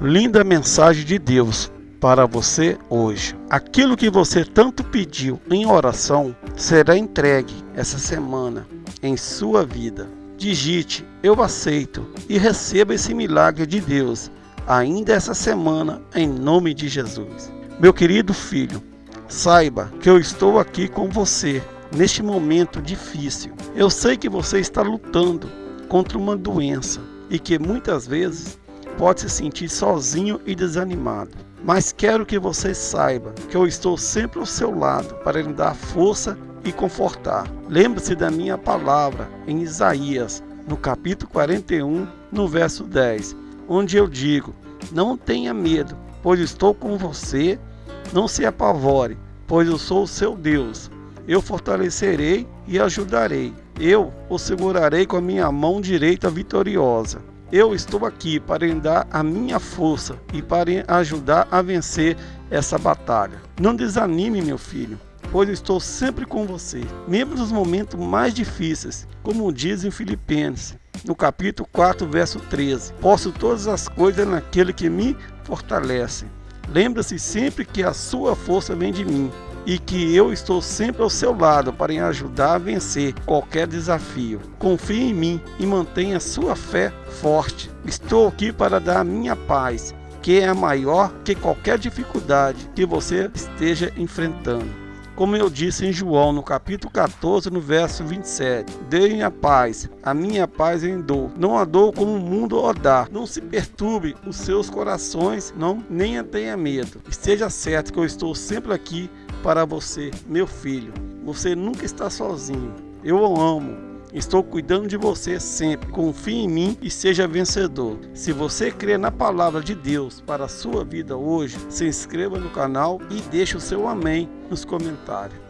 Linda mensagem de Deus para você hoje. Aquilo que você tanto pediu em oração será entregue essa semana em sua vida. Digite eu aceito e receba esse milagre de Deus ainda essa semana em nome de Jesus. Meu querido filho, saiba que eu estou aqui com você neste momento difícil. Eu sei que você está lutando contra uma doença e que muitas vezes pode se sentir sozinho e desanimado. Mas quero que você saiba que eu estou sempre ao seu lado para lhe dar força e confortar. Lembre-se da minha palavra em Isaías, no capítulo 41, no verso 10, onde eu digo: Não tenha medo, pois estou com você. Não se apavore, pois eu sou o seu Deus. Eu fortalecerei e ajudarei. Eu o segurarei com a minha mão direita vitoriosa. Eu estou aqui para lhe dar a minha força e para ajudar a vencer essa batalha. Não desanime, meu filho, pois estou sempre com você, mesmo nos momentos mais difíceis, como diz em Filipenses, no capítulo 4, verso 13. Posso todas as coisas naquele que me fortalece. Lembra-se sempre que a sua força vem de mim e que eu estou sempre ao seu lado para lhe ajudar a vencer qualquer desafio. Confie em mim e mantenha sua fé forte. Estou aqui para dar a minha paz, que é maior que qualquer dificuldade que você esteja enfrentando. Como eu disse em João, no capítulo 14, no verso 27, Deem a paz, a minha paz em dou. Não a dou como o mundo o dá. Não se perturbe os seus corações, não nem tenha medo. Esteja certo que eu estou sempre aqui para você, meu filho. Você nunca está sozinho. Eu o amo. Estou cuidando de você sempre. Confie em mim e seja vencedor. Se você crê na palavra de Deus para a sua vida hoje, se inscreva no canal e deixe o seu amém nos comentários.